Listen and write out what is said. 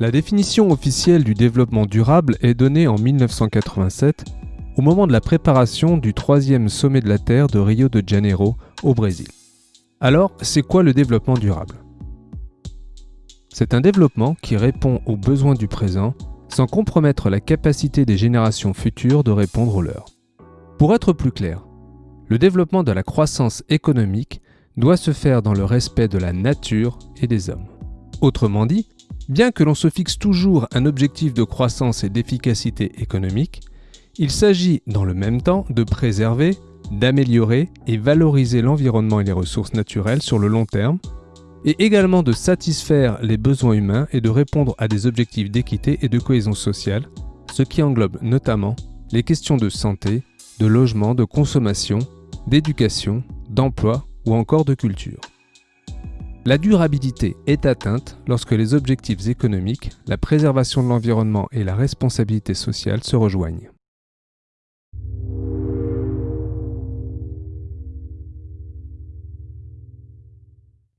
La définition officielle du développement durable est donnée en 1987 au moment de la préparation du troisième sommet de la Terre de Rio de Janeiro au Brésil. Alors, c'est quoi le développement durable? C'est un développement qui répond aux besoins du présent sans compromettre la capacité des générations futures de répondre aux leurs. Pour être plus clair, le développement de la croissance économique doit se faire dans le respect de la nature et des hommes. Autrement dit, bien que l'on se fixe toujours un objectif de croissance et d'efficacité économique, il s'agit dans le même temps de préserver, d'améliorer et valoriser l'environnement et les ressources naturelles sur le long terme, et également de satisfaire les besoins humains et de répondre à des objectifs d'équité et de cohésion sociale, ce qui englobe notamment les questions de santé, de logement, de consommation, d'éducation, d'emploi ou encore de culture. La durabilité est atteinte lorsque les objectifs économiques, la préservation de l'environnement et la responsabilité sociale se rejoignent.